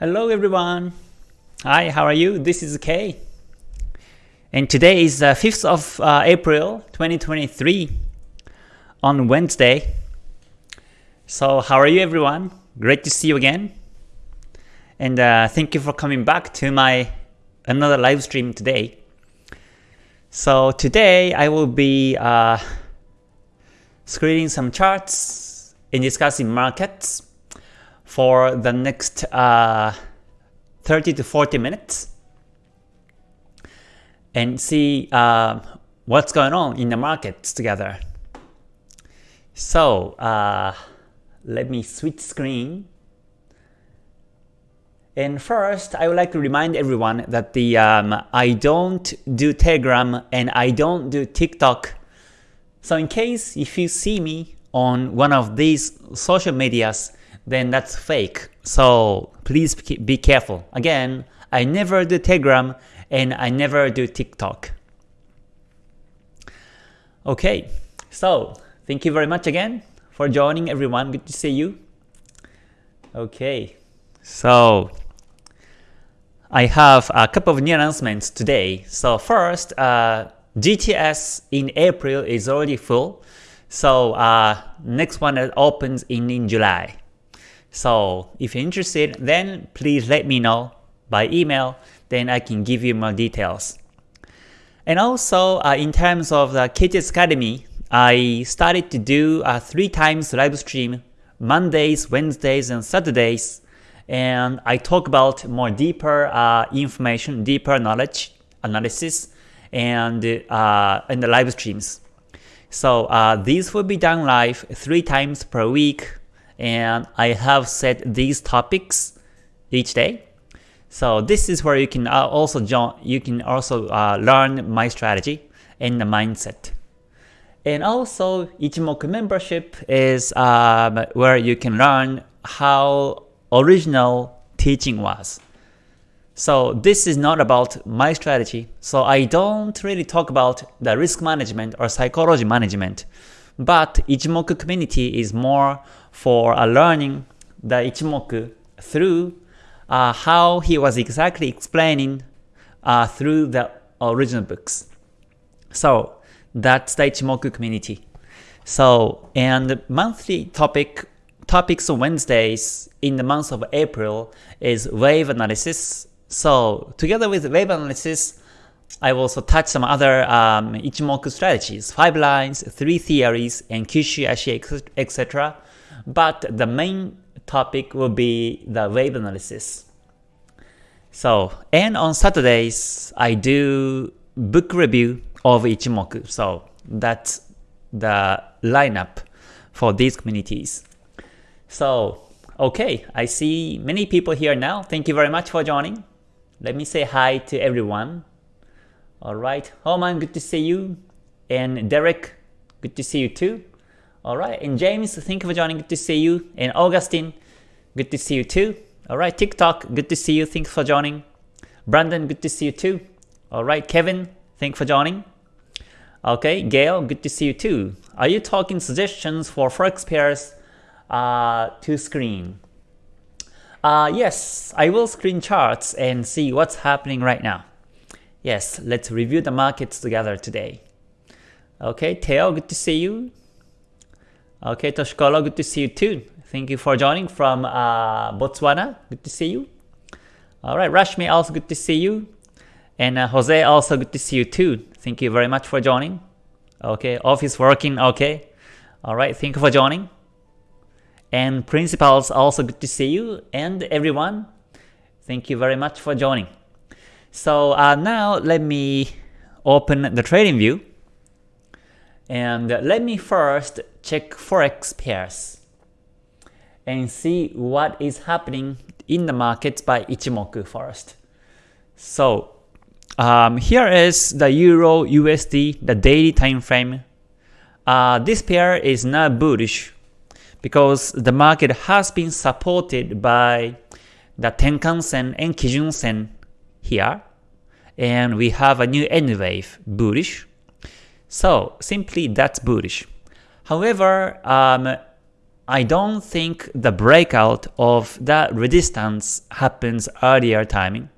Hello everyone. Hi, how are you? This is Kay. And today is the 5th of uh, April 2023 on Wednesday. So how are you everyone? Great to see you again. And uh, thank you for coming back to my another live stream today. So today I will be uh, screening some charts and discussing markets for the next uh, 30 to 40 minutes and see uh, what's going on in the markets together. So uh, let me switch screen. And first, I would like to remind everyone that the um, I don't do Telegram and I don't do TikTok. So in case if you see me on one of these social medias, then that's fake. So please be careful. Again, I never do Telegram and I never do TikTok. Okay, so thank you very much again for joining everyone. Good to see you. Okay, so I have a couple of new announcements today. So first, uh, GTS in April is already full. So uh, next one that opens in, in July. So if you're interested, then please let me know by email, then I can give you more details. And also, uh, in terms of the KTS Academy, I started to do uh, three times live stream, Mondays, Wednesdays, and Saturdays, and I talk about more deeper uh, information, deeper knowledge, analysis, and uh, in the live streams. So uh, these will be done live three times per week and I have set these topics each day. So this is where you can uh, also join, you can also uh, learn my strategy and the mindset. And also Ichimoku membership is um, where you can learn how original teaching was. So this is not about my strategy. So I don't really talk about the risk management or psychology management. But Ichimoku community is more for learning the Ichimoku through uh, how he was exactly explaining uh, through the original books. So that's the Ichimoku community. So and monthly topic topics on Wednesdays in the month of April is wave analysis. So together with wave analysis, I will also touch some other um, Ichimoku strategies, 5 lines, 3 theories, and Kyushu Ashi, etc. But the main topic will be the wave analysis. So, and on Saturdays, I do book review of Ichimoku. So that's the lineup for these communities. So, okay, I see many people here now. Thank you very much for joining. Let me say hi to everyone. Alright, Homan, good to see you. And Derek, good to see you too. Alright, and James, thank you for joining, good to see you. And Augustine, good to see you too. Alright, TikTok, good to see you, thanks for joining. Brandon, good to see you too. Alright, Kevin, thank you for joining. Okay, Gail, good to see you too. Are you talking suggestions for forex pairs uh, to screen? Uh, yes, I will screen charts and see what's happening right now. Yes, let's review the markets together today. Okay, Teo, good to see you. Okay, Toshikoro, good to see you too. Thank you for joining from uh, Botswana. Good to see you. All right, Rashmi, also good to see you. And uh, Jose, also good to see you too. Thank you very much for joining. Okay, office working, okay. All right, thank you for joining. And principals, also good to see you. And everyone, thank you very much for joining. So uh, now let me open the trading view and let me first check forex pairs and see what is happening in the markets by Ichimoku first. So um, here is the Euro USD, the daily time frame. Uh, this pair is not bullish because the market has been supported by the Tenkan Sen and Kijun Sen here and we have a new N wave bullish. So simply that's bullish. However, um, I don't think the breakout of that resistance happens earlier timing.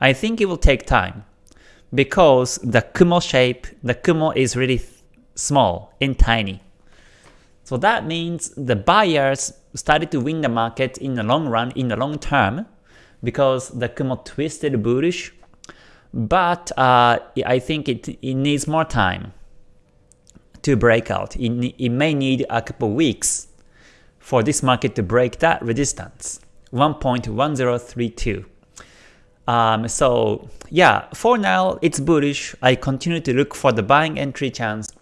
I think it will take time because the Kumo shape, the Kumo is really small and tiny. So that means the buyers started to win the market in the long run, in the long term, because the Kumo twisted bullish. But uh, I think it, it needs more time to break out. It, it may need a couple weeks for this market to break that resistance, 1.1032. Um, so yeah, for now it's bullish. I continue to look for the buying entry chance.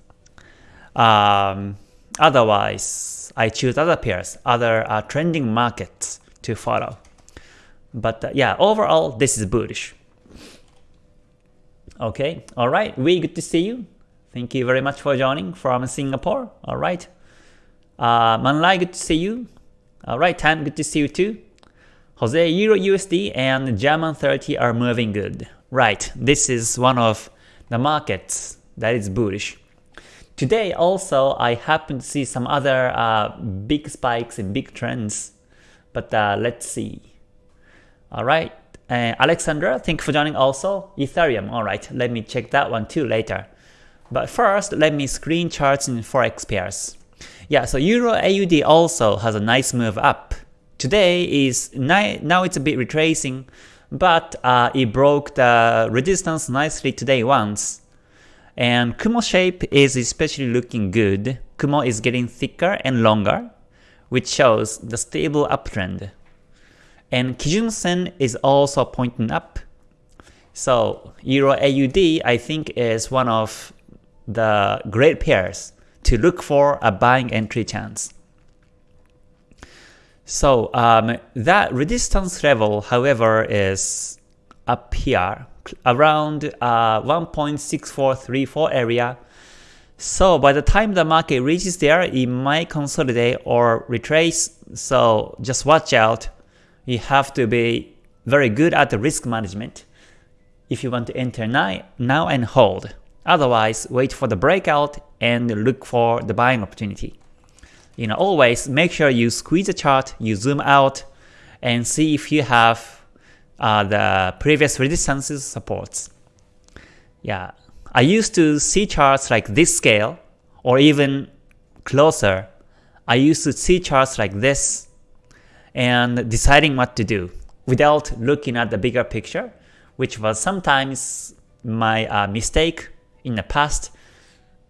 Um, otherwise, I choose other pairs, other uh, trending markets to follow. But uh, yeah, overall this is bullish. Okay, alright, we good to see you. Thank you very much for joining from Singapore. Alright. Uh, Manlai, good to see you. Alright, Tan, good to see you too. Jose, Euro USD and German 30 are moving good. Right, this is one of the markets that is bullish. Today also, I happen to see some other uh, big spikes and big trends, but uh, let's see. Alright, uh, Alexandra, thank you for joining also. Ethereum, alright, let me check that one too later. But first, let me screen charts in Forex pairs. Yeah, so Euro AUD also has a nice move up. Today is now it's a bit retracing, but uh, it broke the resistance nicely today once. And Kumo shape is especially looking good. Kumo is getting thicker and longer, which shows the stable uptrend. And Kijun Sen is also pointing up. So Euro AUD I think is one of the great pairs to look for a buying entry chance. So um, that resistance level, however, is up here around uh, 1.6434 area. So by the time the market reaches there, it might consolidate or retrace. So just watch out. You have to be very good at the risk management if you want to enter now, now and hold. Otherwise, wait for the breakout and look for the buying opportunity. You know, always make sure you squeeze the chart, you zoom out, and see if you have uh, the previous resistances supports. Yeah, I used to see charts like this scale, or even closer. I used to see charts like this, and deciding what to do without looking at the bigger picture, which was sometimes my uh, mistake in the past.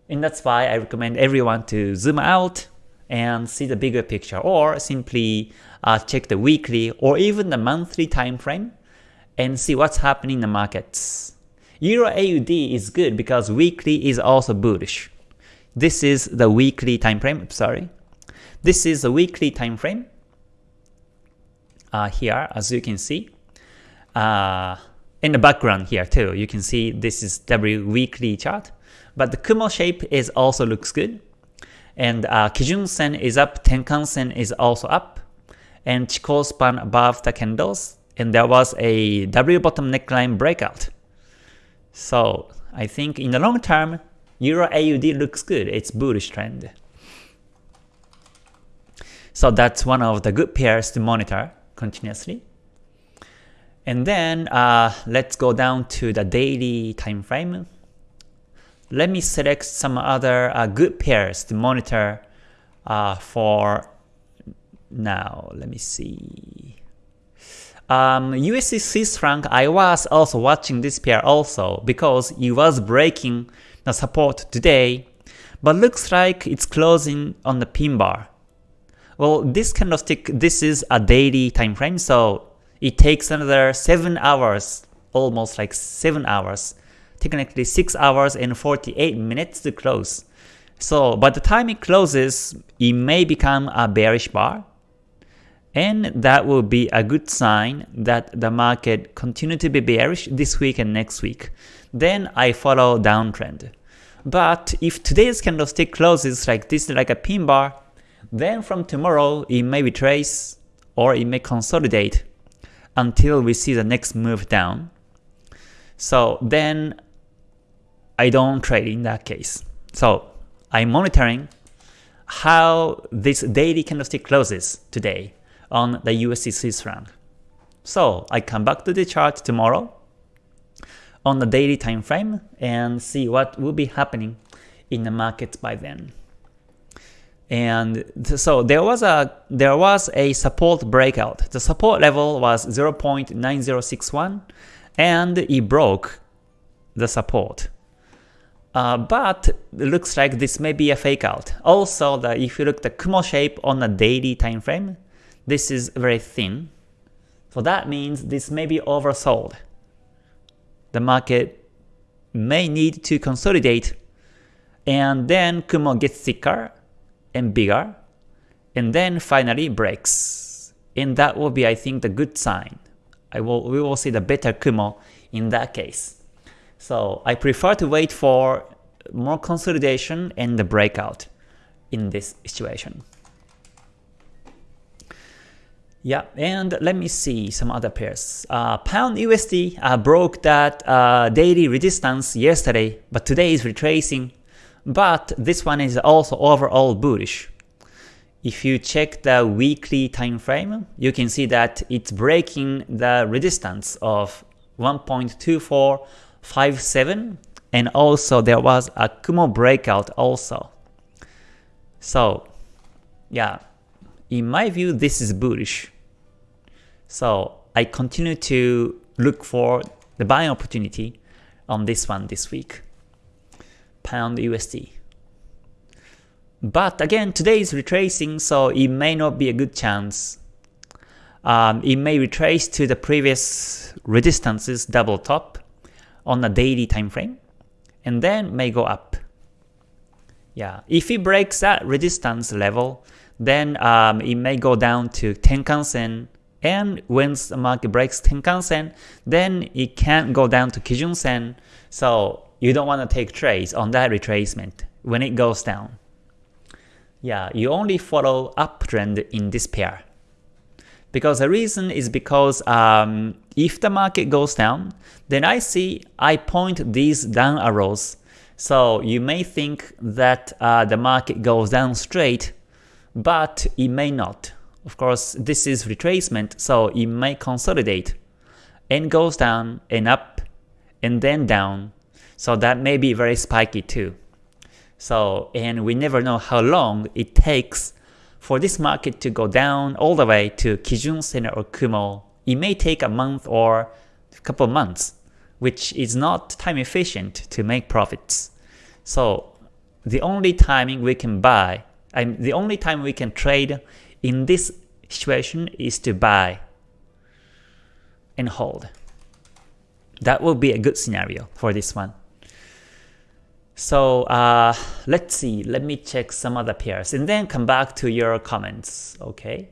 And that's why I recommend everyone to zoom out and see the bigger picture or simply uh, check the weekly or even the monthly time frame and see what's happening in the markets. Euro AUD is good because weekly is also bullish. This is the weekly time frame, sorry. This is the weekly time frame. Uh, here, as you can see. Uh, in the background here too, you can see this is W weekly chart. But the Kumo shape is also looks good. And uh, Kijun Sen is up, Tenkan Sen is also up. And Chikou span above the candles. And there was a W bottom neckline breakout. So I think in the long term, Euro AUD looks good. It's bullish trend. So that's one of the good pairs to monitor continuously. And then uh, let's go down to the daily time frame. Let me select some other uh, good pairs to monitor uh, for now. Let me see. Um, USD Swiss franc, I was also watching this pair also because it was breaking the support today, but looks like it's closing on the pin bar. Well, this candlestick, this is a daily time frame, so it takes another 7 hours, almost like 7 hours, technically 6 hours and 48 minutes to close. So by the time it closes, it may become a bearish bar, and that will be a good sign that the market continue to be bearish this week and next week. Then I follow downtrend. But if today's candlestick closes like this, like a pin bar, then from tomorrow it may retrace or it may consolidate until we see the next move down. So then I don't trade in that case. So I'm monitoring how this daily candlestick closes today on the USD Swiss franc. So I come back to the chart tomorrow on the daily time frame and see what will be happening in the market by then. And so there was a there was a support breakout. The support level was 0.9061 and it broke the support. Uh, but it looks like this may be a fake out. Also, the, if you look at the Kumo shape on a daily time frame, this is very thin. So that means this may be oversold. The market may need to consolidate and then Kumo gets thicker and bigger, and then finally breaks. And that will be, I think, the good sign. I will, we will see the better Kumo in that case. So I prefer to wait for more consolidation and the breakout in this situation. Yeah, and let me see some other pairs. Uh, Pound USD uh, broke that uh, daily resistance yesterday, but today is retracing but this one is also overall bullish. If you check the weekly time frame, you can see that it's breaking the resistance of 1.2457 and also there was a Kumo breakout also. So yeah, in my view this is bullish. So I continue to look for the buying opportunity on this one this week pound USD. But again, today is retracing, so it may not be a good chance. Um, it may retrace to the previous resistances double top on a daily time frame, and then may go up. Yeah, if it breaks that resistance level, then um, it may go down to Tenkan Sen, and once the market breaks Tenkan Sen, then it can go down to Kijun Sen. So you don't want to take trades on that retracement when it goes down. Yeah, you only follow uptrend in this pair. Because the reason is because um, if the market goes down, then I see I point these down arrows. So you may think that uh, the market goes down straight, but it may not. Of course, this is retracement, so it may consolidate and goes down and up and then down so that may be very spiky too. So, and we never know how long it takes for this market to go down all the way to Kijun Sen or Kumo. It may take a month or a couple months, which is not time efficient to make profits. So the only timing we can buy, I mean, the only time we can trade in this situation is to buy and hold. That will be a good scenario for this one. So uh, let's see, let me check some other pairs and then come back to your comments, okay?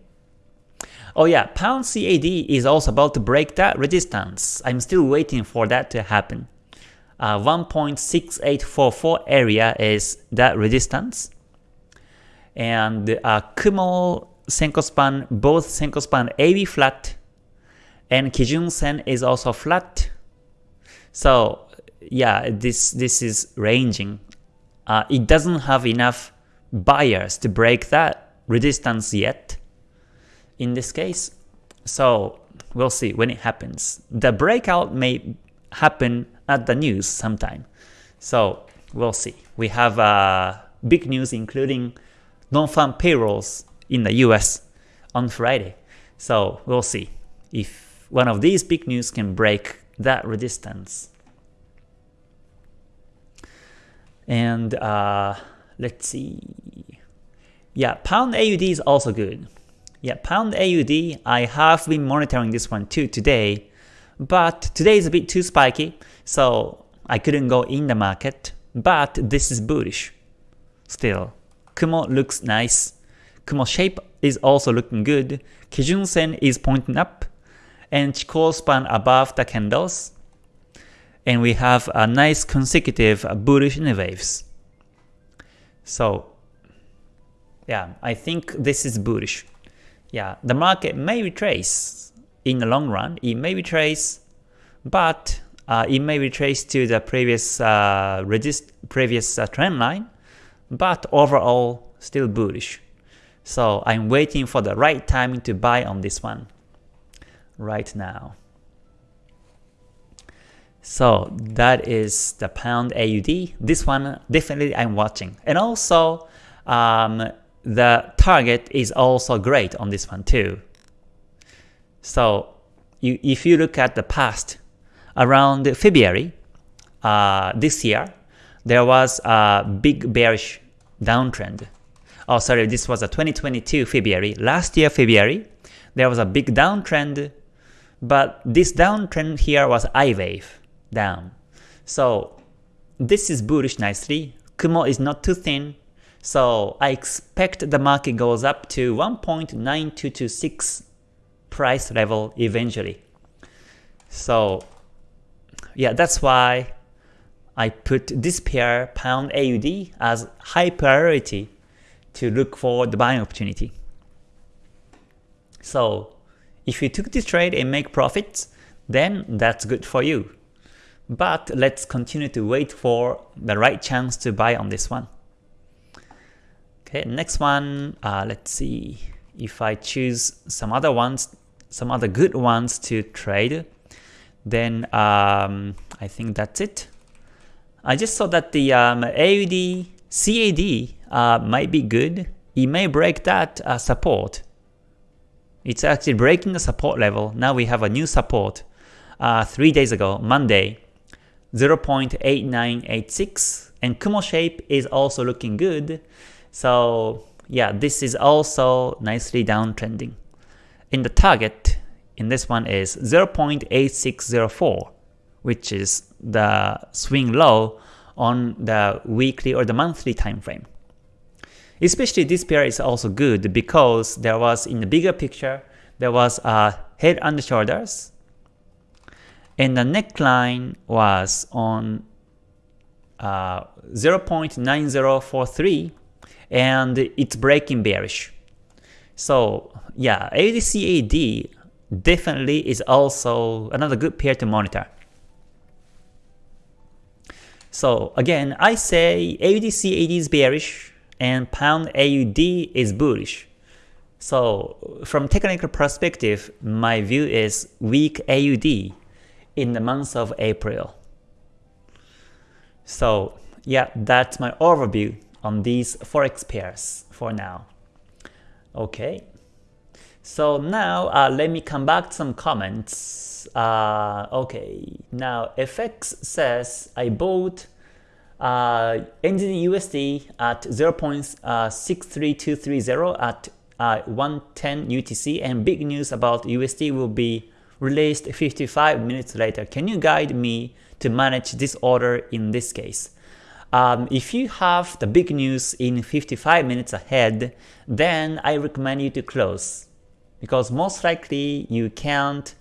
Oh yeah, pound CAD is also about to break that resistance. I'm still waiting for that to happen. Uh, 1.6844 area is that resistance. And uh, Kumo Senko span, both Senko span AB flat and Kijun Sen is also flat. So yeah, this this is ranging. Uh, it doesn't have enough buyers to break that resistance yet in this case. So we'll see when it happens. The breakout may happen at the news sometime. So we'll see. We have uh, big news including non-farm payrolls in the US on Friday. So we'll see if one of these big news can break that resistance. And uh, let's see. Yeah, pound AUD is also good. Yeah, pound AUD, I have been monitoring this one too today, but today is a bit too spiky, so I couldn't go in the market, but this is bullish. Still, Kumo looks nice. Kumo shape is also looking good. Kijun Sen is pointing up, and Chikou span above the candles and we have a nice consecutive bullish waves. So yeah, I think this is bullish. Yeah, the market may retrace in the long run. It may retrace, but uh, it may retrace to the previous uh, previous uh, trend line. But overall, still bullish. So I'm waiting for the right timing to buy on this one right now. So that is the pound AUD. This one definitely I'm watching. And also um, the target is also great on this one too. So you, if you look at the past, around February uh, this year, there was a big bearish downtrend. Oh sorry, this was a 2022 February. Last year February, there was a big downtrend, but this downtrend here was I wave down. So this is bullish nicely. Kumo is not too thin, so I expect the market goes up to 1.9226 price level eventually. So yeah, that's why I put this pair pound AUD as high priority to look for the buying opportunity. So if you took this trade and make profits, then that's good for you. But let's continue to wait for the right chance to buy on this one. Okay, next one, uh, let's see if I choose some other ones, some other good ones to trade, then um, I think that's it. I just saw that the um, AUD CAD uh, might be good. It may break that uh, support. It's actually breaking the support level. Now we have a new support. Uh, three days ago, Monday, 0.8986 and Kumo shape is also looking good. So yeah, this is also nicely downtrending. In the target, in this one is 0.8604, which is the swing low on the weekly or the monthly time frame. Especially this pair is also good because there was in the bigger picture, there was a head and shoulders, and the neckline was on uh, 0.9043 and it's breaking bearish. So yeah, AUDCAD definitely is also another good pair to monitor. So again, I say AUDCAD is bearish and pound AUD is bullish. So from technical perspective, my view is weak AUD in the month of April. So yeah, that's my overview on these forex pairs for now. Okay, so now uh, let me come back to some comments. Uh, okay, now FX says I bought uh, USD at 0.63230 at uh, 110 UTC and big news about USD will be released 55 minutes later. Can you guide me to manage this order in this case? Um, if you have the big news in 55 minutes ahead, then I recommend you to close because most likely you can't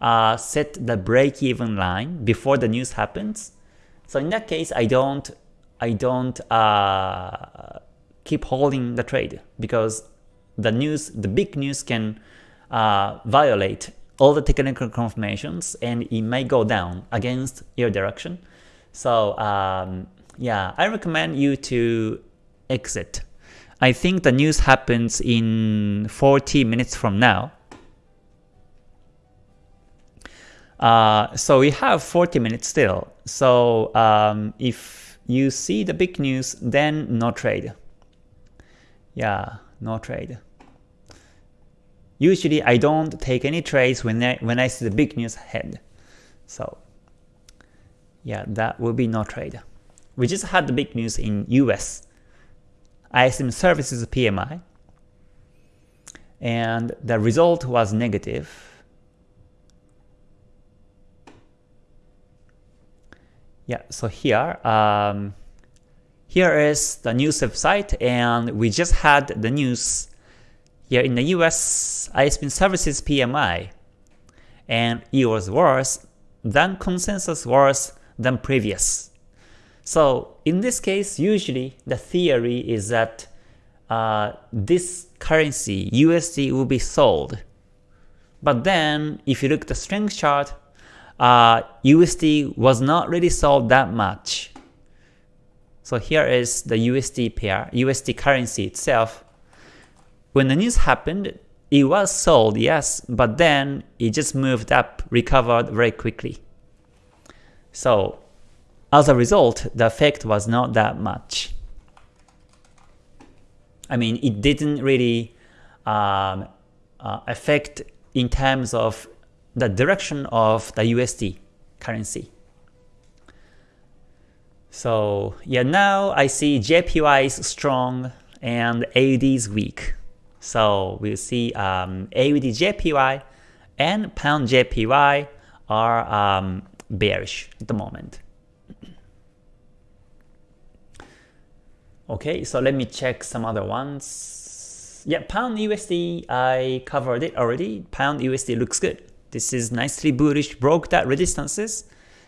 uh, set the break-even line before the news happens. So in that case, I don't, I don't uh, keep holding the trade because the news, the big news can uh, violate all the technical confirmations and it may go down against your direction. So um, yeah, I recommend you to exit. I think the news happens in 40 minutes from now. Uh, so we have 40 minutes still. So um, if you see the big news, then no trade. Yeah, no trade. Usually I don't take any trades when I, when I see the big news ahead. So yeah, that will be no trade. We just had the big news in US. ISM services PMI. And the result was negative. Yeah, so here, um, here is the news website and we just had the news here in the US, ISM services PMI, and it was worse than consensus worse than previous. So in this case, usually the theory is that uh, this currency, USD, will be sold. But then, if you look at the strength chart, uh, USD was not really sold that much. So here is the USD pair, USD currency itself. When the news happened, it was sold, yes, but then it just moved up, recovered very quickly. So as a result, the effect was not that much. I mean, it didn't really um, uh, affect in terms of the direction of the USD currency. So yeah, now I see JPY is strong and AUD is weak. So we'll see um, AUD JPY and Pound JPY are um, bearish at the moment. Okay, so let me check some other ones. Yeah, Pound USD, I covered it already. Pound USD looks good. This is nicely bullish, broke that resistances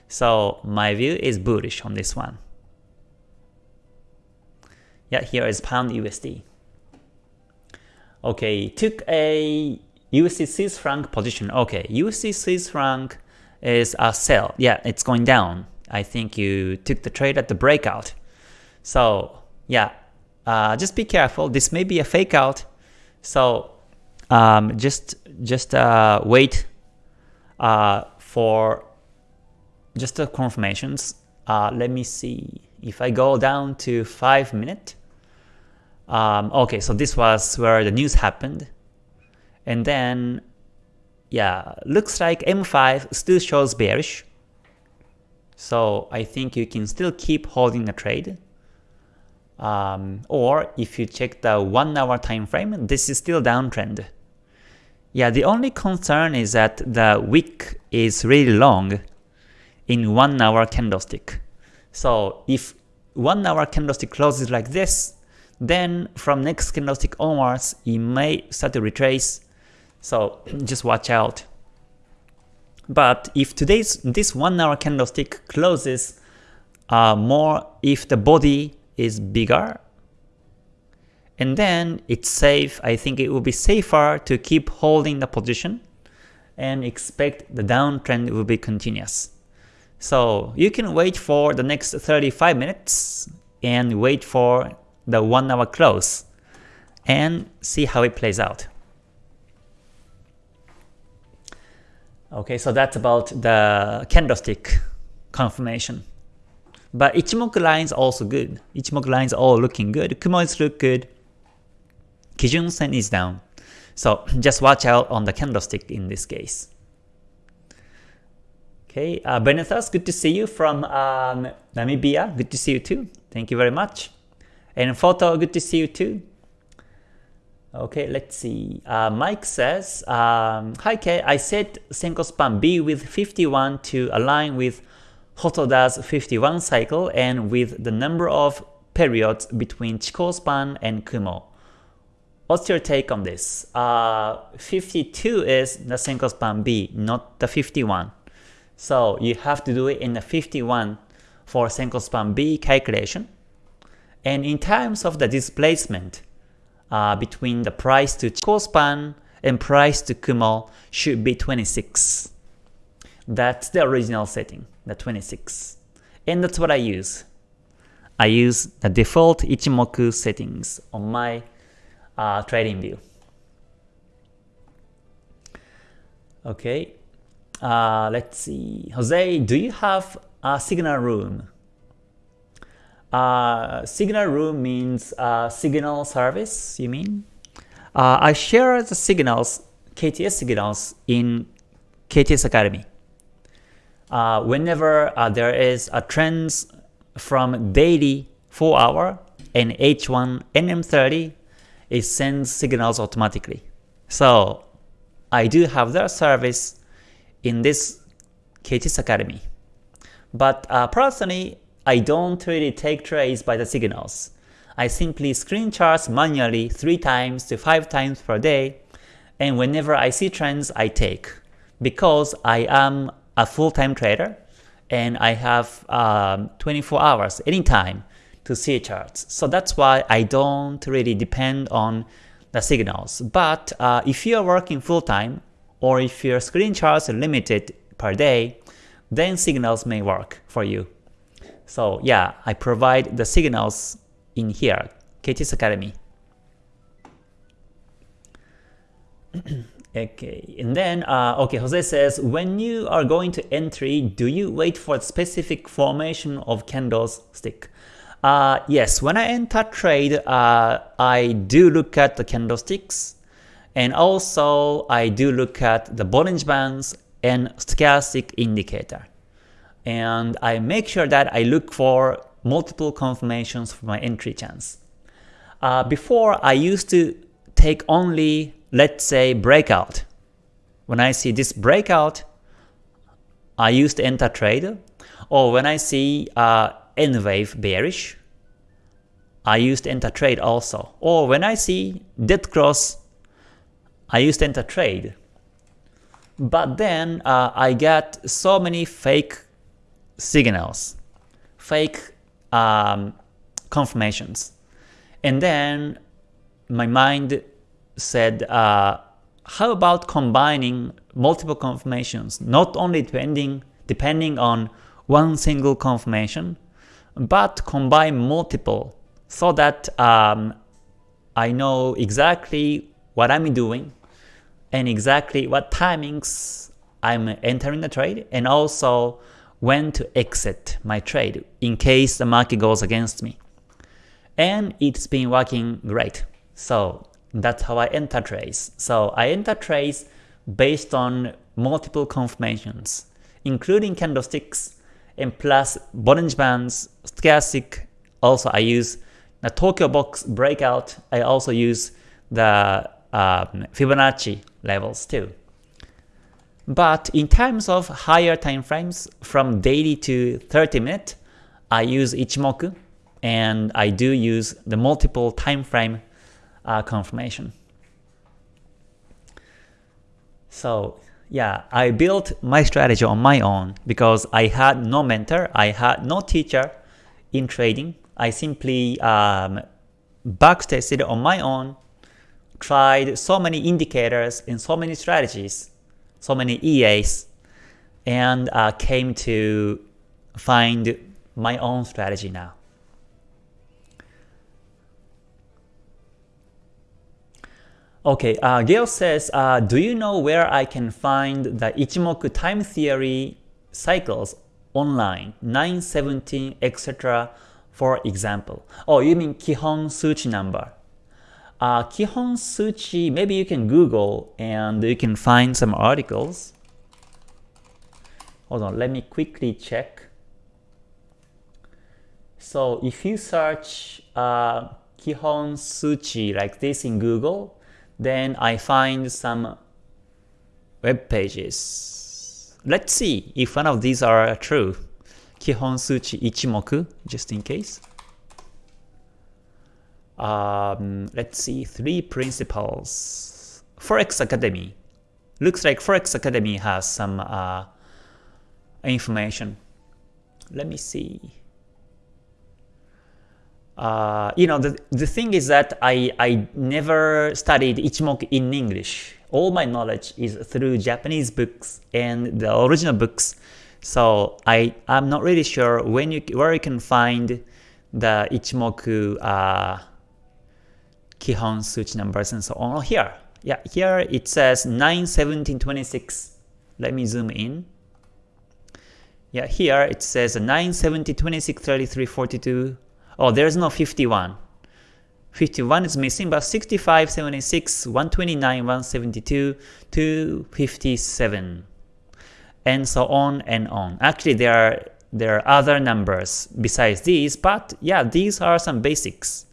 so my view is bullish on this one. Yeah, here is pound USD. Okay, took a USD Swiss franc position. Okay, USD Swiss franc is a sell. Yeah, it's going down. I think you took the trade at the breakout. So yeah, uh, just be careful. This may be a fake out. So um, just just uh, wait uh, for just the confirmations. Uh, let me see. If I go down to 5 minute, um, okay, so this was where the news happened. And then, yeah, looks like M5 still shows bearish. So I think you can still keep holding the trade. Um, or if you check the 1 hour time frame, this is still downtrend. Yeah, the only concern is that the wick is really long in 1 hour candlestick. So if 1 hour candlestick closes like this, then from next candlestick onwards, it may start to retrace. So just watch out. But if today's this 1 hour candlestick closes uh, more if the body is bigger, and then it's safe, I think it will be safer to keep holding the position and expect the downtrend will be continuous. So you can wait for the next 35 minutes and wait for the 1 hour close and see how it plays out. Okay, so that's about the candlestick confirmation. But Ichimoku lines also good. Ichimoku lines all looking good. Kumo is look good. Kijun Sen is down. So just watch out on the candlestick in this case. Okay, uh, Benethas, good to see you from um, Namibia. Good to see you too. Thank you very much. And Photo, good to see you too. Okay, let's see. Uh, Mike says, um, Hi Kay, I set Senko span B with 51 to align with Hosoda's 51 cycle and with the number of periods between Chikou span and Kumo. What's your take on this? Uh, 52 is the Senko span B, not the 51. So you have to do it in the 51 for Senko span B calculation. And in terms of the displacement uh, between the price to Chikou span and price to Kumo should be 26. That's the original setting, the 26. And that's what I use. I use the default Ichimoku settings on my uh, trading view. Okay, uh, let's see. Jose, do you have a signal room? Uh, signal room means uh, signal service, you mean? Uh, I share the signals, KTS signals in KTS Academy. Uh, whenever uh, there is a trends from daily 4 hour and H1 NM30, it sends signals automatically. So I do have that service in this KTS Academy. But uh, personally, I don't really take trades by the signals. I simply screen charts manually 3 times to 5 times per day, and whenever I see trends, I take. Because I am a full-time trader, and I have um, 24 hours anytime to see charts. So that's why I don't really depend on the signals. But uh, if you are working full-time, or if your screen charts are limited per day, then signals may work for you. So yeah, I provide the signals in here, KTS Academy. okay, and then, uh, okay, Jose says, when you are going to entry, do you wait for a specific formation of candles stick? Uh, yes, when I enter trade, uh, I do look at the candlesticks, and also I do look at the Bollinger Bands and stochastic indicator. And I make sure that I look for multiple confirmations for my entry chance. Uh, before, I used to take only, let's say, breakout. When I see this breakout, I used to enter trade. Or when I see uh, N wave bearish, I used to enter trade also. Or when I see dead cross, I used to enter trade. But then uh, I got so many fake signals, fake um, confirmations. And then my mind said, uh, how about combining multiple confirmations, not only depending, depending on one single confirmation, but combine multiple so that um, I know exactly what I'm doing and exactly what timings I'm entering the trade and also when to exit my trade in case the market goes against me. And it's been working great. So that's how I enter trades. So I enter trades based on multiple confirmations, including candlesticks and plus Bollinger Bands, Stochastic. Also I use the Tokyo Box breakout. I also use the um, Fibonacci levels too. But in terms of higher time frames from daily to 30 minute, I use Ichimoku and I do use the multiple time frame uh, confirmation. So yeah, I built my strategy on my own because I had no mentor, I had no teacher in trading. I simply um, backtested on my own, tried so many indicators and so many strategies so many EAs, and uh, came to find my own strategy now. Okay, uh, Gail says, uh, do you know where I can find the Ichimoku time theory cycles online, 917, etc. for example? Oh, you mean Kihon Suchi number. Uh, Kihon Suchi, maybe you can Google and you can find some articles. Hold on, let me quickly check. So if you search uh, Kihon Suchi like this in Google, then I find some web pages. Let's see if one of these are true. Kihon Suchi Ichimoku, just in case um, let's see, three principles. Forex Academy. Looks like Forex Academy has some uh, information. Let me see. Uh, you know, the, the thing is that I, I never studied Ichimoku in English. All my knowledge is through Japanese books and the original books. So I, I'm not really sure when you, where you can find the Ichimoku uh, Kihon Suchi numbers and so on. Oh, here, yeah, here it says 9, 17, 26. Let me zoom in. Yeah, here it says 9, 70, 26, 33, 42. Oh, there's no 51. 51 is missing, but 65, 76, 129, 172, 257, and so on and on. Actually, there are there are other numbers besides these, but yeah, these are some basics.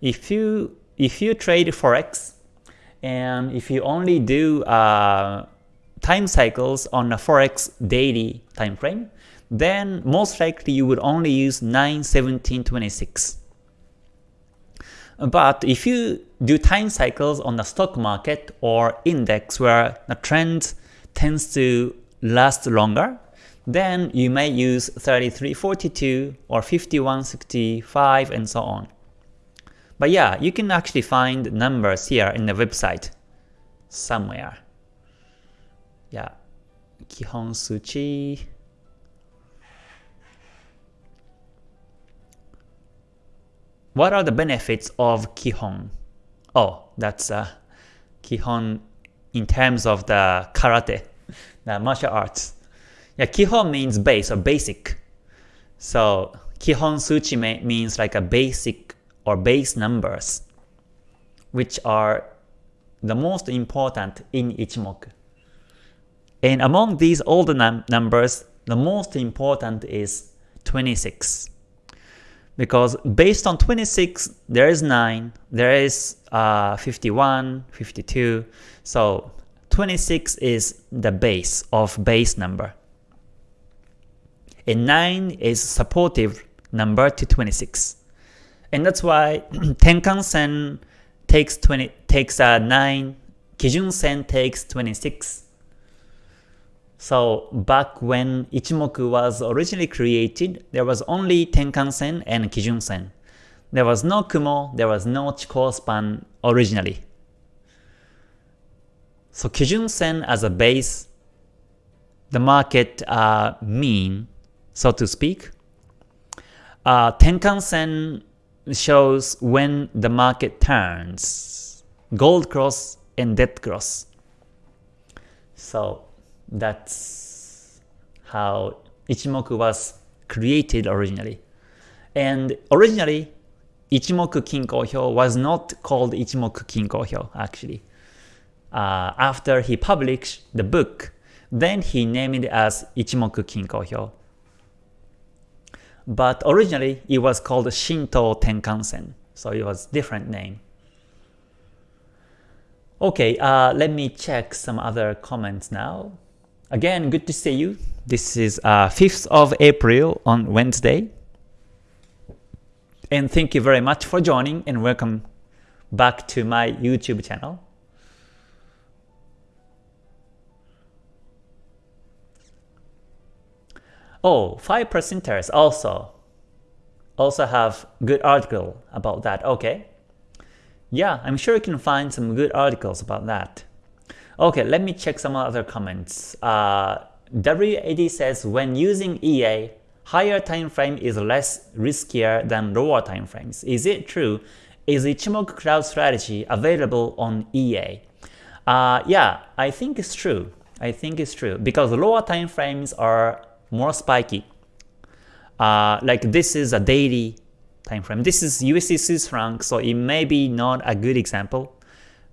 If you if you trade Forex and if you only do uh, time cycles on a Forex daily time frame, then most likely you would only use 9, 17, 26. But if you do time cycles on the stock market or index where the trend tends to last longer, then you may use 3342 or 5165 and so on. But yeah, you can actually find numbers here in the website somewhere. Yeah, Kihon Suchi. what are the benefits of Kihon? Oh, that's uh, Kihon in terms of the karate, the martial arts. Yeah, Kihon means base or basic. So Kihon Suchi means like a basic or base numbers, which are the most important in Ichimoku. And among these older num numbers, the most important is 26. Because based on 26, there is 9, there is uh, 51, 52. So 26 is the base of base number. And 9 is supportive number to 26. And that's why Tenkan-sen takes 20 takes uh, 9, Kijun-sen takes 26. So back when Ichimoku was originally created, there was only Tenkan-sen and Kijun-sen. There was no Kumo, there was no Chikou span originally. So Kijun-sen as a base, the market uh, mean, so to speak. Uh, Tenkan-sen shows when the market turns, gold cross and dead cross. So that's how Ichimoku was created originally. And originally, Ichimoku Kinko Hyo was not called Ichimoku Kinko Hyo actually. Uh, after he published the book, then he named it as Ichimoku Kinko But originally, it was called Shinto Tenkan-sen, so it was different name. Okay, uh, let me check some other comments now. Again, good to see you. This is uh, 5th of April on Wednesday. And thank you very much for joining and welcome back to my YouTube channel. Oh, 5 percenters also also have good article about that. Okay. Yeah, I'm sure you can find some good articles about that. Okay, let me check some other comments. Uh, WAD says when using EA, higher time frame is less riskier than lower time frames. Is it true? Is Ichimoku Cloud strategy available on EA? Uh, yeah, I think it's true. I think it's true because lower time frames are more spiky. Uh, like this is a daily time frame. This is USD Swiss franc, so it may be not a good example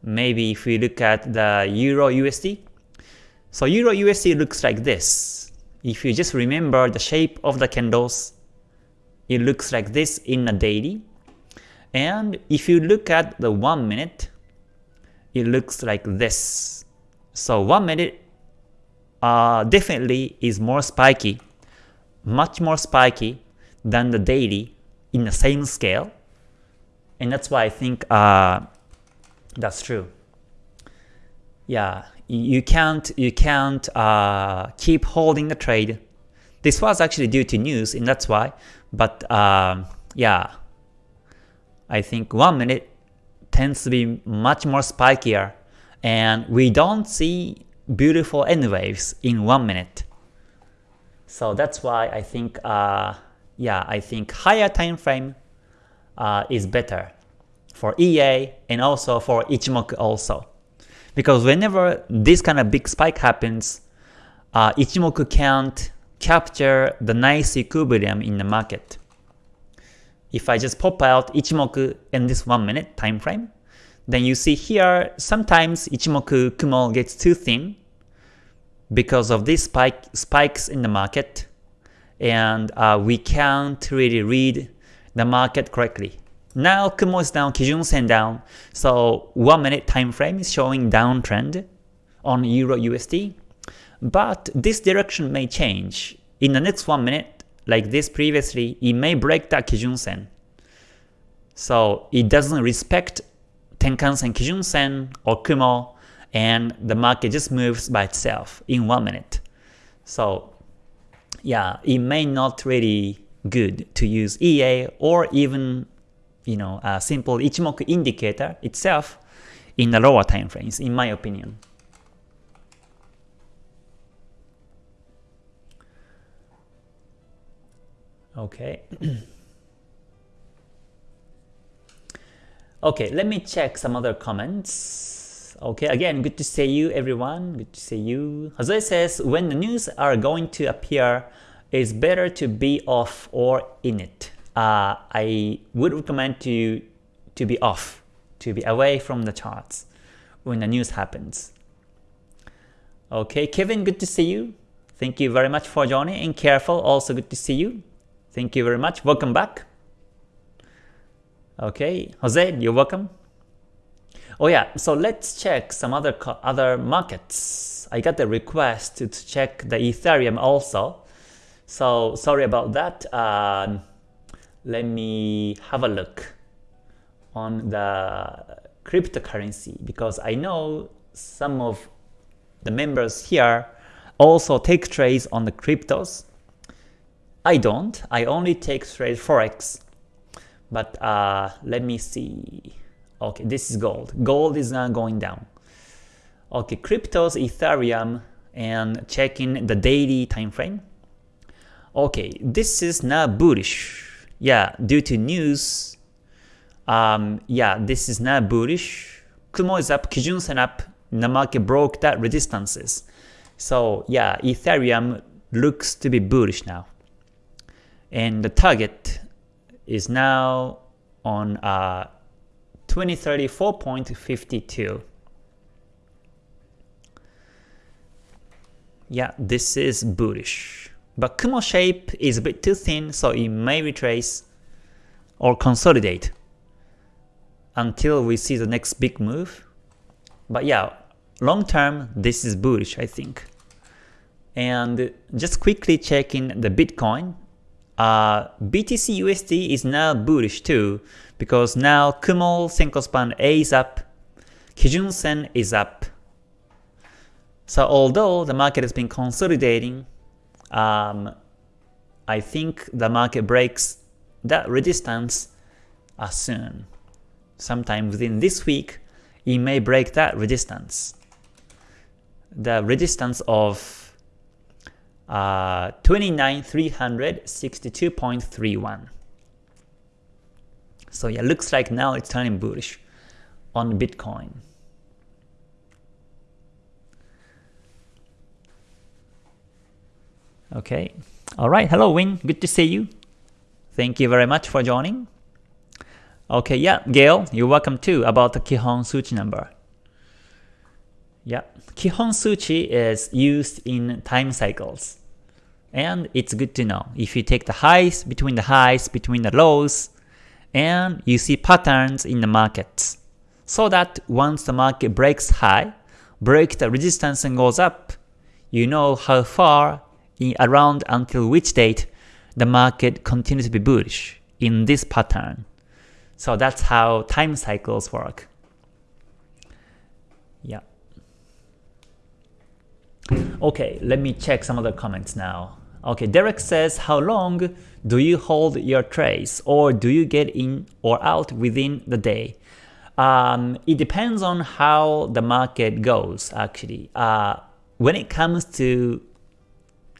maybe if we look at the Euro USD, so Euro USD looks like this. If you just remember the shape of the candles, it looks like this in a daily. And if you look at the 1 minute, it looks like this. So 1 minute uh, definitely is more spiky, much more spiky than the daily in the same scale. And that's why I think uh, that's true. Yeah, you can't you can't uh, keep holding the trade. This was actually due to news, and that's why. But um, yeah, I think one minute tends to be much more spikier, and we don't see beautiful N waves in one minute. So that's why I think uh, yeah I think higher time frame uh, is better for EA and also for Ichimoku also. Because whenever this kind of big spike happens, uh, Ichimoku can't capture the nice equilibrium in the market. If I just pop out Ichimoku in this 1 minute time frame, then you see here sometimes Ichimoku Kumo gets too thin because of these spike, spikes in the market and uh, we can't really read the market correctly. Now Kumo is down, Kijun Sen down, so 1 minute time frame is showing downtrend on Euro USD. But this direction may change. In the next 1 minute, like this previously, it may break that Kijun Sen. So it doesn't respect Tenkan Sen, Kijun Sen, or Kumo, and the market just moves by itself in 1 minute. So yeah, it may not really good to use EA or even you know, a simple Ichimoku indicator itself in the lower time frames, in my opinion. Okay. Okay, let me check some other comments. Okay, again, good to see you everyone. Good to see you. Jose says, when the news are going to appear, it's better to be off or in it. Uh, I would recommend to you to be off, to be away from the charts when the news happens. Okay, Kevin, good to see you. Thank you very much for joining. And Careful, also good to see you. Thank you very much. Welcome back. Okay, Jose, you're welcome. Oh yeah, so let's check some other other markets. I got the request to check the Ethereum also. So sorry about that. Uh, let me have a look on the cryptocurrency because I know some of the members here also take trades on the cryptos. I don't. I only take trades forex. But uh, let me see. Okay, this is gold. Gold is not going down. Okay, cryptos, Ethereum, and checking the daily time frame. Okay, this is not bullish. Yeah, due to news. Um, yeah, this is not bullish. Kumo is up, Kijun Sen up, the market broke that resistances. So yeah, Ethereum looks to be bullish now. And the target is now on uh, 2034.52. Yeah, this is bullish. But Kumo shape is a bit too thin, so it may retrace or consolidate until we see the next big move. But yeah, long term, this is bullish, I think. And just quickly checking the Bitcoin, uh, BTC USD is now bullish too, because now Kumo Senko Span A is up, Kijun Sen is up. So although the market has been consolidating, um, I think the market breaks that resistance uh, soon. Sometime within this week, it may break that resistance. The resistance of uh, 29,362.31. So yeah, looks like now it's turning bullish on Bitcoin. Okay. Alright, hello Win, good to see you. Thank you very much for joining. Okay, yeah, Gail, you're welcome too about the Kihon Suchi number. Yeah, Kihon Suchi is used in time cycles. And it's good to know. If you take the highs, between the highs, between the lows, and you see patterns in the markets. So that once the market breaks high, break the resistance and goes up, you know how far in around until which date the market continues to be bullish in this pattern. So that's how time cycles work. Yeah. Okay, let me check some other comments now. Okay, Derek says, how long do you hold your trades or do you get in or out within the day? Um, it depends on how the market goes actually. Uh, when it comes to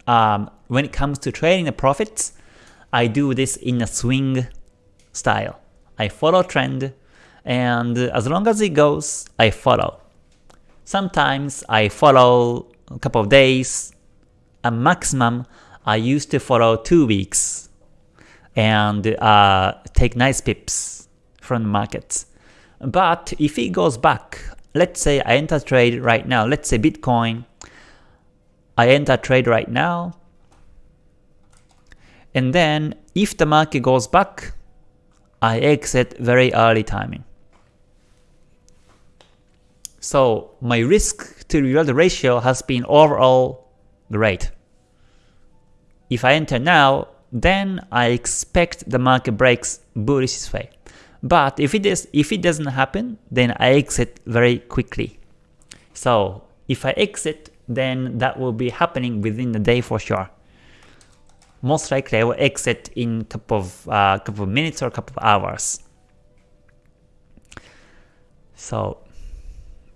um, when it comes to trading the profits, I do this in a swing style. I follow trend and as long as it goes, I follow. Sometimes I follow a couple of days, a maximum I used to follow 2 weeks and uh, take nice pips from the markets. But if it goes back, let's say I enter trade right now, let's say Bitcoin, I enter trade right now, and then if the market goes back, I exit very early timing. So my risk to reward the ratio has been overall great. If I enter now, then I expect the market breaks bullish way. But if it is if it doesn't happen, then I exit very quickly. So if I exit, then that will be happening within the day for sure. Most likely I will exit in a couple of uh, couple of minutes or a couple of hours. So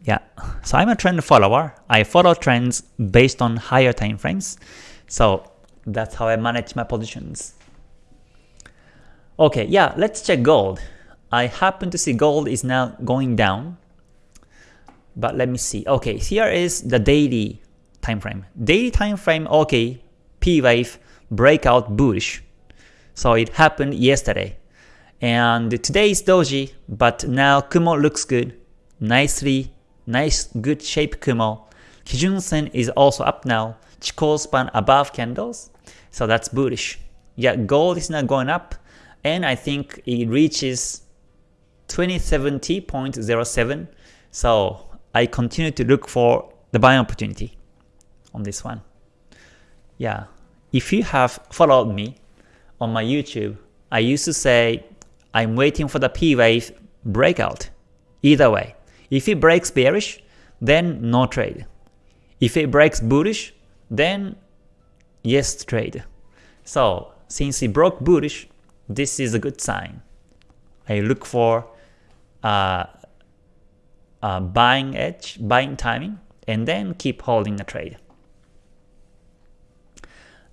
yeah, so I'm a trend follower. I follow trends based on higher time frames. So that's how I manage my positions. Okay, yeah, let's check gold. I happen to see gold is now going down. But let me see. Okay, here is the daily time frame. Daily time frame, okay, P wave breakout bullish. So it happened yesterday. And today is doji, but now Kumo looks good. Nicely, nice good shape Kumo. Kijun Sen is also up now. Chikou span above candles. So that's bullish. Yeah, gold is now going up. And I think it reaches 2070.07. So I continue to look for the buying opportunity on this one. Yeah, if you have followed me on my YouTube, I used to say I'm waiting for the P wave breakout. Either way, if it breaks bearish, then no trade. If it breaks bullish, then yes trade. So since it broke bullish, this is a good sign. I look for uh, uh, buying edge, buying timing, and then keep holding the trade.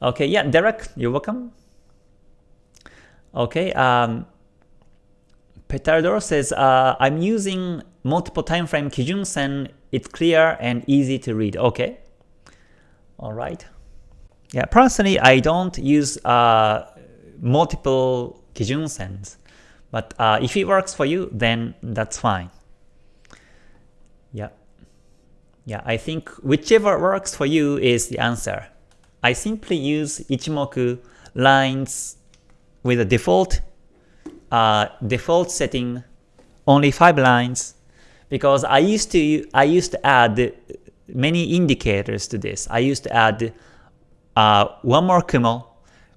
Okay, yeah, Derek, you're welcome. Okay, um, Petardor says, uh, I'm using multiple time frame Kijun Sen, it's clear and easy to read. Okay, alright. Yeah, personally, I don't use uh, multiple Kijun Sens, but uh, if it works for you, then that's fine. Yeah. Yeah, I think whichever works for you is the answer. I simply use Ichimoku lines with a default uh, default setting only 5 lines because I used to I used to add many indicators to this. I used to add uh, one more Kumo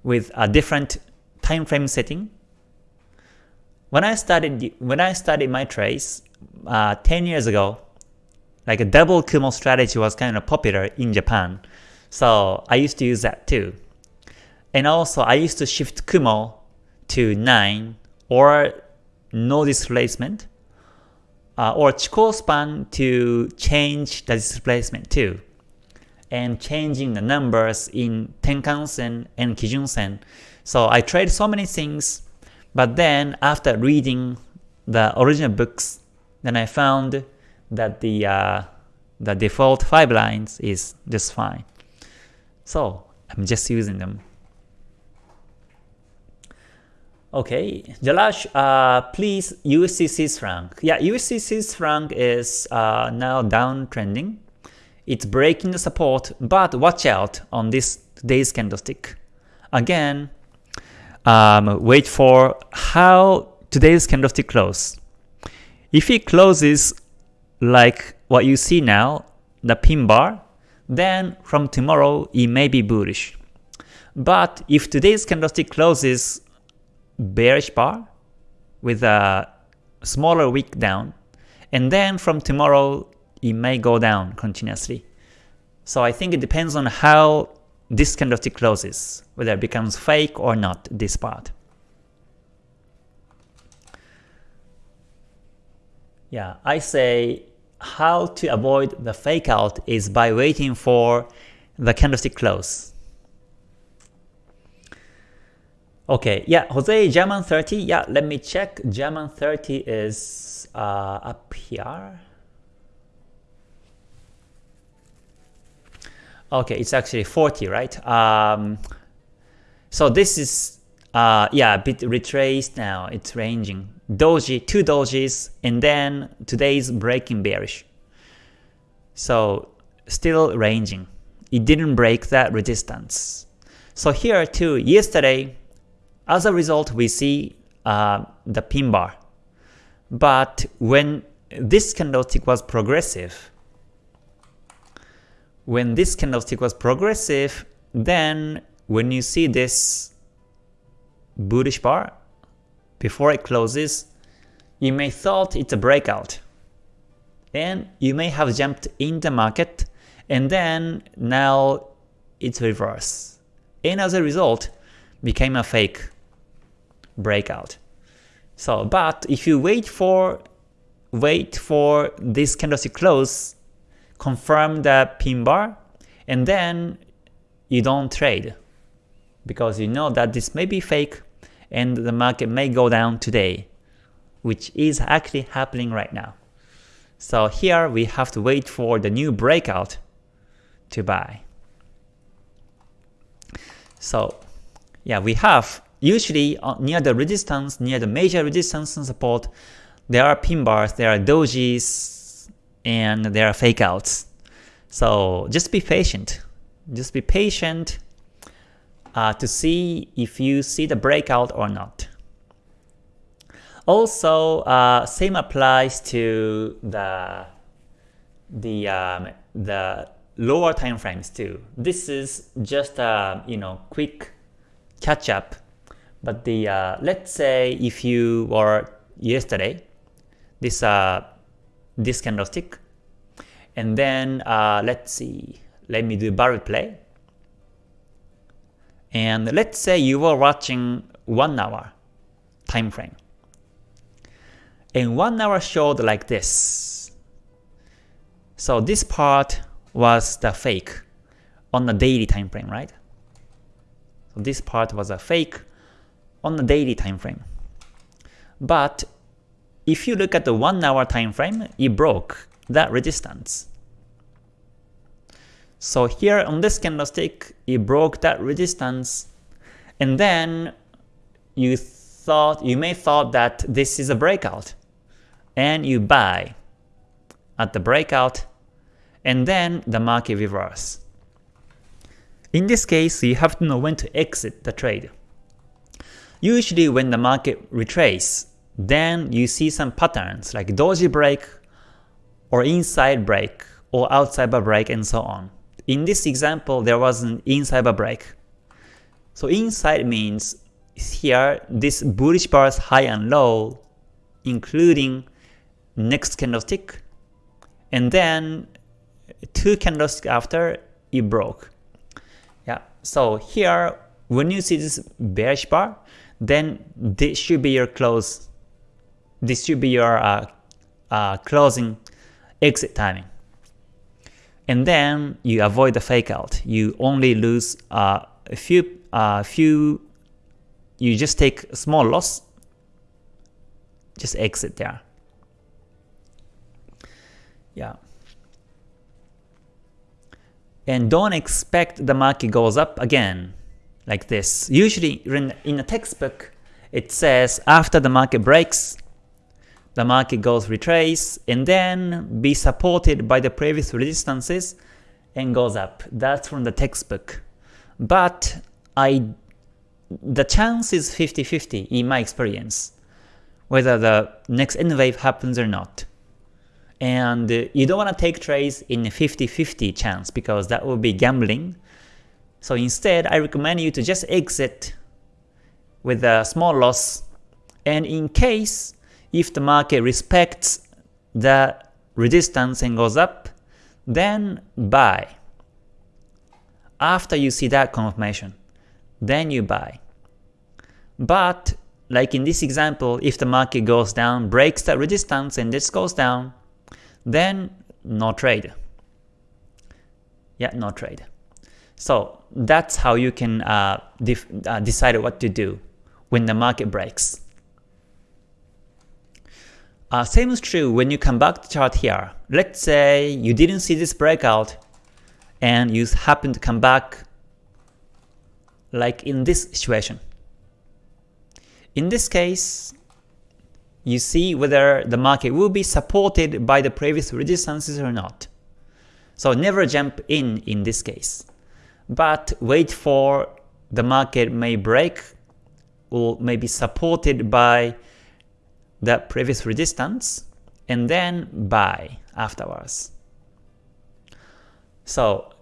with a different time frame setting. When I started when I started my trades uh, 10 years ago, like a double Kumo strategy was kind of popular in Japan. So I used to use that too. And also I used to shift Kumo to 9 or no displacement uh, or Chikou span to change the displacement too and changing the numbers in Tenkan-sen and Kijun-sen. So I tried so many things, but then after reading the original books, then I found that the uh, the default 5 lines is just fine. So I'm just using them. Okay, Jalash, uh, please Swiss franc. Yeah, Swiss franc is uh, now downtrending. It's breaking the support, but watch out on this today's candlestick. Again, um, wait for how today's candlestick close. If it closes like what you see now, the pin bar, then from tomorrow it may be bullish. But if today's candlestick closes bearish bar with a smaller wick down, and then from tomorrow it may go down continuously. So I think it depends on how this candlestick closes, whether it becomes fake or not, this part. Yeah, I say how to avoid the fake out is by waiting for the candlestick close. Okay, yeah, Jose German 30, yeah, let me check. German 30 is uh, up here. Okay, it's actually 40, right? Um, so this is, uh, yeah, a bit retraced now. It's ranging doji, two dojis, and then today's breaking bearish. So still ranging. It didn't break that resistance. So here too, yesterday, as a result, we see uh, the pin bar. But when this candlestick was progressive, when this candlestick was progressive, then when you see this bullish bar, before it closes, you may thought it's a breakout. And you may have jumped in the market and then now it's reverse. And as a result, became a fake breakout. So, but if you wait for wait for this candlestick close, confirm the pin bar, and then you don't trade because you know that this may be fake and the market may go down today. which is actually happening right now. So here we have to wait for the new breakout to buy. So yeah, we have usually uh, near the resistance, near the major resistance and support, there are pin bars, there are dojis, and there are fake outs. So just be patient. Just be patient uh, to see if you see the breakout or not. Also, uh, same applies to the the um, the lower time frames too. This is just a you know quick catch up, but the uh, let's say if you were yesterday, this uh this candlestick, and then uh, let's see, let me do bar replay, and let's say you were watching one hour time frame and one hour showed like this. So this part was the fake on the daily time frame, right? So this part was a fake on the daily time frame. But if you look at the 1 hour time frame, it broke that resistance. So here on this candlestick, it broke that resistance, and then you thought you may thought that this is a breakout and you buy at the breakout, and then the market reverse. In this case, you have to know when to exit the trade. Usually when the market retraces, then you see some patterns like doji break, or inside break, or outside break, and so on. In this example, there was an inside break. So inside means here, this bullish bars high and low, including next candlestick, and then two candlesticks after it broke. Yeah, so here when you see this bearish bar, then this should be your close. This should be your uh, uh, closing exit timing. And then you avoid the fake out. You only lose uh, a few, uh, few. You just take a small loss. Just exit there. Yeah. And don't expect the market goes up again like this. Usually in a textbook, it says after the market breaks, the market goes retrace and then be supported by the previous resistances and goes up. That's from the textbook. But I, the chance is 50-50 in my experience, whether the next N wave happens or not and uh, you don't want to take trades in 50-50 chance because that would be gambling. So instead, I recommend you to just exit with a small loss, and in case if the market respects the resistance and goes up, then buy. After you see that confirmation, then you buy. But like in this example, if the market goes down, breaks the resistance and this goes down, then no trade. Yeah, no trade. So that's how you can uh, uh, decide what to do when the market breaks. Uh, same is true when you come back to chart here. Let's say you didn't see this breakout and you happen to come back like in this situation. In this case, you see whether the market will be supported by the previous resistances or not. So never jump in in this case, but wait for the market may break or may be supported by the previous resistance and then buy afterwards. So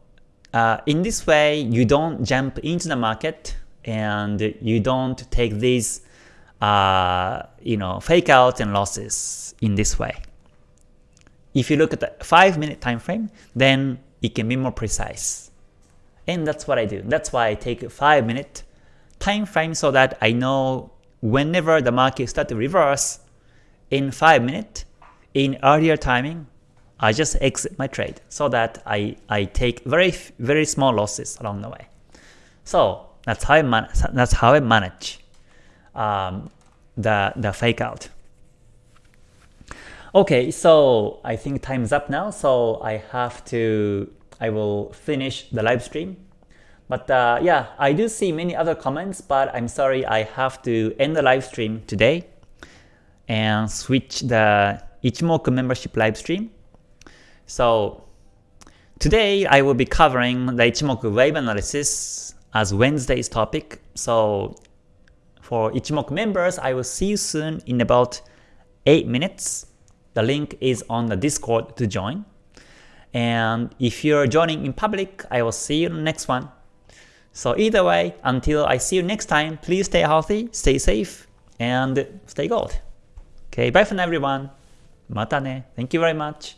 uh, in this way, you don't jump into the market and you don't take these uh, you know, fake out and losses in this way. If you look at the 5 minute time frame, then it can be more precise. And that's what I do. That's why I take a 5 minute time frame so that I know whenever the market start to reverse in 5 minutes, in earlier timing, I just exit my trade so that I, I take very very small losses along the way. So that's how I, man that's how I manage um, the, the fake out. Okay, so I think time's up now, so I have to, I will finish the live stream. But uh, yeah, I do see many other comments, but I'm sorry I have to end the live stream today and switch the Ichimoku membership live stream. So today I will be covering the Ichimoku wave analysis as Wednesday's topic. So for Ichimoku members, I will see you soon in about 8 minutes. The link is on the Discord to join. And if you're joining in public, I will see you in the next one. So either way, until I see you next time, please stay healthy, stay safe, and stay gold. Okay, bye for now everyone. Mata ne. Thank you very much.